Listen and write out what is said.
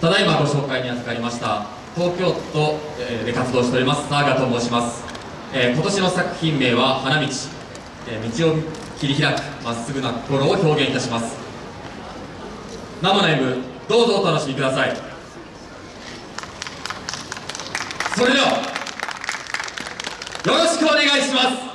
ただいまご紹介に預かりました東京都で活動しております澤賀と申します、えー、今年の作品名は「花道」えー、道を切り開くまっすぐな心を表現いたします。生の M どうぞお楽しみください。それではよろしくお願いします。